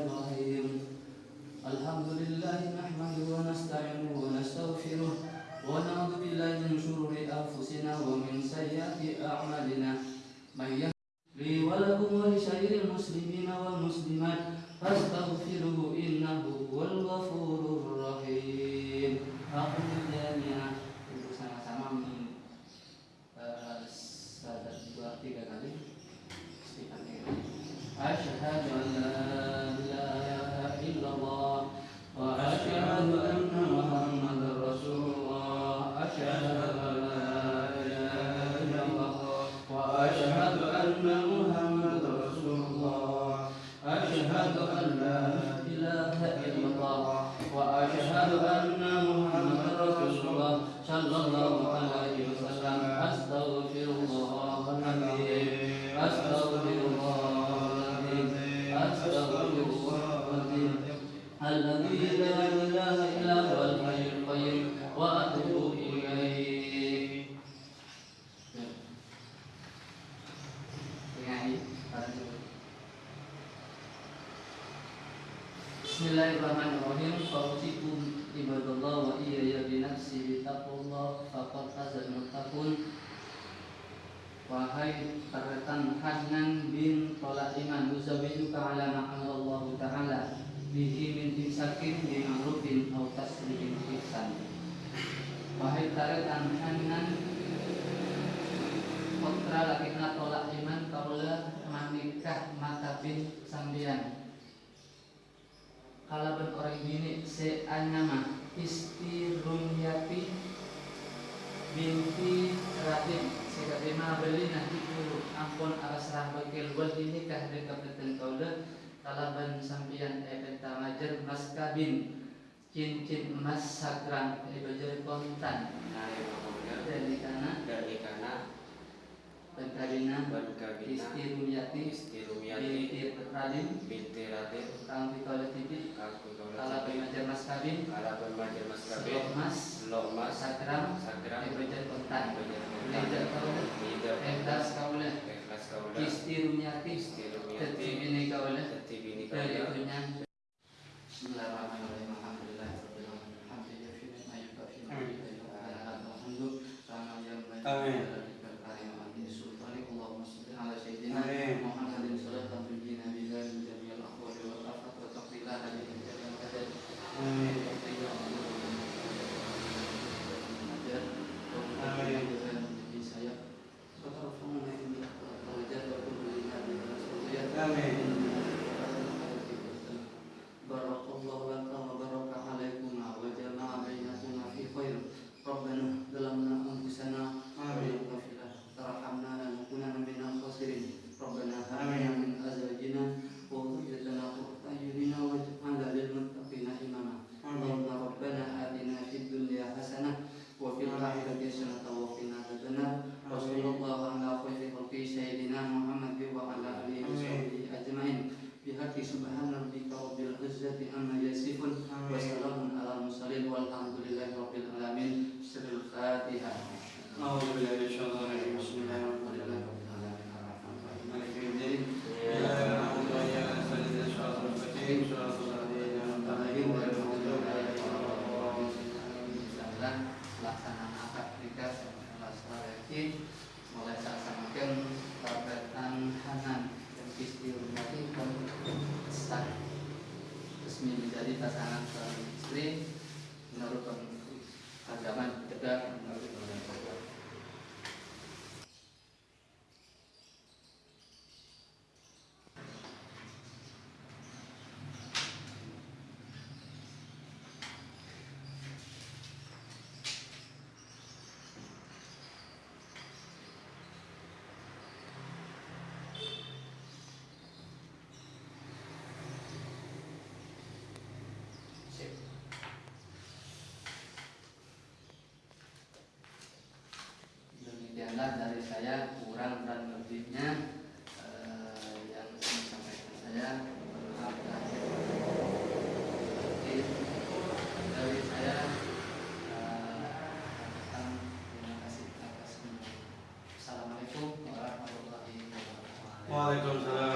الرحيم الحمد لله نحمده ونستعينه ونستغفره ونعوذ بالله من شرور أنفسنا ومن سيئات أعمالنا. من يهد لي ولكم ولسائر المسلمين والمسلمات فاستغفروه إنه هو الغفور الرحيم. أقول Istighfar. أشهد أن Bismillahirrahmanirrahim. Fauzikum ibadallah wa iyaya binafsi bitaqullah faqad fazal muttaqun. Wahai rekan Hanan bin Tolak Iman Muzawijuka ala ma'amallahu ta'ala Bihi min imsakin bi ma'rufin Au tasrihin ihsan Wahai rekan Hanan Putra lakina tolak iman Kaula manikah mata bin sambian Kalaban orang bini seanyama Isti Rumyati binti Ratin Sikapima beli nanti dulu. Ampun aras rahbakil wal ini kah dekapeten kaula Kalaban sampian epeta majer mas kabin. Cincin emas sagrang Ibajar kontan. Nah, kemudian Dari kana dari kana Pengkabina Bangkabina Kisti Rumiyati Kisti Binti Radin Binti Radin Kang Tito Letiti Kang Tito Kala Bermajar Mas Kabin. Kala Bermajar Mas Kabin. Lok Mas. Lok Mas. Sakram Sakram Ibrajar Kontan. Ibrajar Kontan. Ibrajar Kontan Ibrajar Kontan Ibrajar Kontan Ibrajar Kontan Ibrajar Kontan Ibrajar Kontan Ibrajar Amém. Pelaksanaan akad nikah kelas lagi mulai saya samakan perkataan Hanan dan istimewa sah resmi menjadi pasangan suami istri menurut agama tegak menurut saya kurang dan lebihnya eh, yang saya sampaikan saya eh, maaf lahir dari saya eh, terima kasih atas semua. Assalamualaikum warahmatullahi wabarakatuh. Waalaikumsalam.